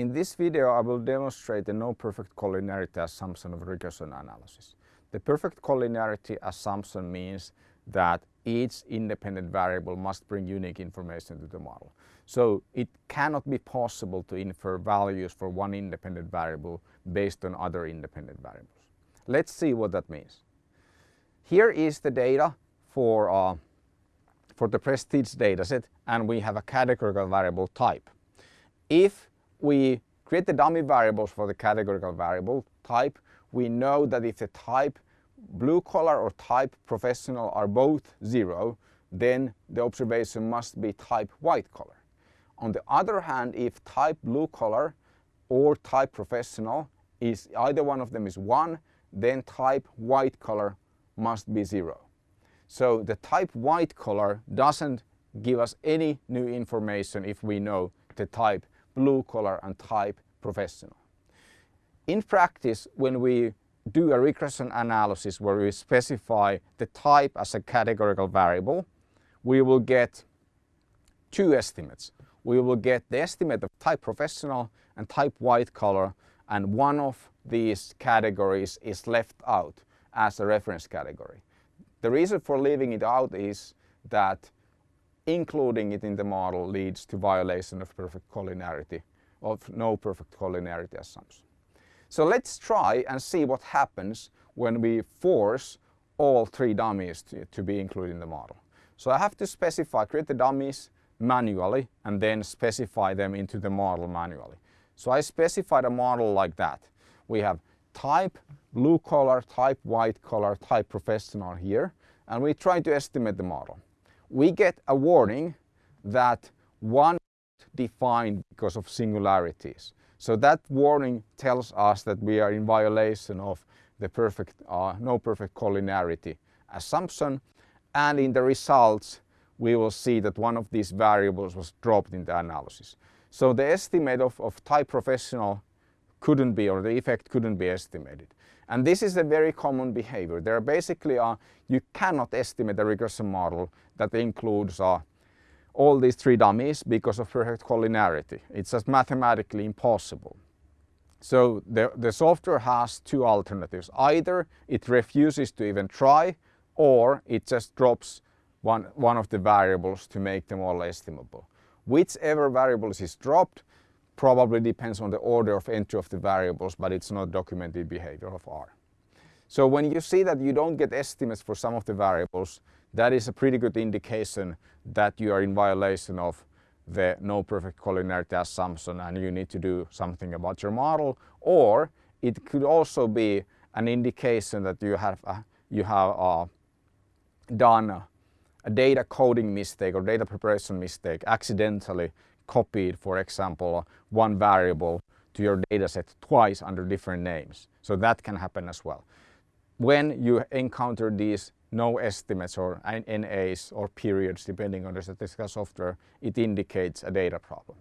In this video I will demonstrate the no perfect collinearity assumption of regression analysis. The perfect collinearity assumption means that each independent variable must bring unique information to the model. So it cannot be possible to infer values for one independent variable based on other independent variables. Let's see what that means. Here is the data for, uh, for the prestige dataset and we have a categorical variable type. If we create the dummy variables for the categorical variable type, we know that if the type blue collar or type professional are both zero, then the observation must be type white collar. On the other hand, if type blue collar or type professional is either one of them is one, then type white collar must be zero. So the type white collar doesn't give us any new information if we know the type blue collar and type professional. In practice, when we do a regression analysis where we specify the type as a categorical variable, we will get two estimates. We will get the estimate of type professional and type white collar and one of these categories is left out as a reference category. The reason for leaving it out is that including it in the model leads to violation of perfect collinearity, of no perfect collinearity assumption. So let's try and see what happens when we force all three dummies to, to be included in the model. So I have to specify, create the dummies manually and then specify them into the model manually. So I specified a model like that. We have type blue collar, type white collar, type professional here and we try to estimate the model. We get a warning that one defined because of singularities. So that warning tells us that we are in violation of the perfect, uh, no perfect collinearity assumption and in the results we will see that one of these variables was dropped in the analysis. So the estimate of, of type professional couldn't be or the effect couldn't be estimated. And this is a very common behavior. There are basically, uh, you cannot estimate a regression model that includes uh, all these three dummies because of perfect collinearity. It's just mathematically impossible. So the, the software has two alternatives. Either it refuses to even try or it just drops one, one of the variables to make them all estimable. Whichever variables is dropped probably depends on the order of entry of the variables, but it's not documented behavior of R. So when you see that you don't get estimates for some of the variables, that is a pretty good indication that you are in violation of the no perfect collinearity assumption and you need to do something about your model or it could also be an indication that you have uh, you have uh, done a, a data coding mistake or data preparation mistake accidentally copied for example one variable to your dataset twice under different names so that can happen as well when you encounter these no estimates or NAs or periods depending on the statistical software, it indicates a data problem.